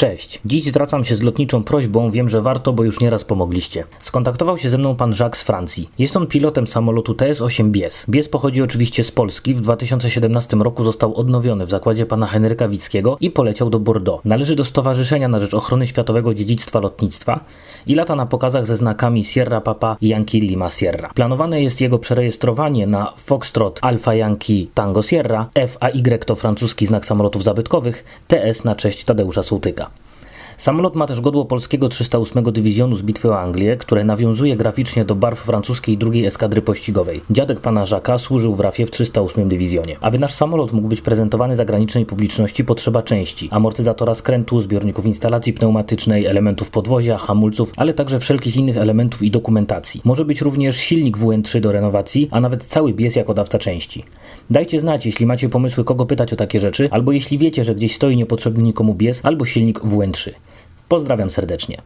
Cześć. Dziś zwracam się z lotniczą prośbą, wiem, że warto, bo już nieraz pomogliście. Skontaktował się ze mną pan Jacques z Francji. Jest on pilotem samolotu TS-8 Bies. Bies pochodzi oczywiście z Polski. W 2017 roku został odnowiony w zakładzie pana Henryka Wickiego i poleciał do Bordeaux. Należy do Stowarzyszenia na rzecz Ochrony Światowego Dziedzictwa Lotnictwa i lata na pokazach ze znakami Sierra Papa Yankee Lima Sierra. Planowane jest jego przerejestrowanie na Foxtrot Alpha Yankee Tango Sierra, FAY to francuski znak samolotów zabytkowych, TS na cześć Tadeusza Sołtyka. Samolot ma też godło polskiego 308 Dywizjonu z Bitwy o Anglię, które nawiązuje graficznie do barw francuskiej drugiej eskadry pościgowej. Dziadek pana Żaka służył w RAFie w 308 Dywizjonie. Aby nasz samolot mógł być prezentowany zagranicznej publiczności potrzeba części, amortyzatora skrętu, zbiorników instalacji pneumatycznej, elementów podwozia, hamulców, ale także wszelkich innych elementów i dokumentacji. Może być również silnik WN3 do renowacji, a nawet cały bies jako dawca części. Dajcie znać, jeśli macie pomysły, kogo pytać o takie rzeczy, albo jeśli wiecie, że gdzieś stoi niepotrzebny nikomu bies albo silnik WN3. Pozdrawiam serdecznie.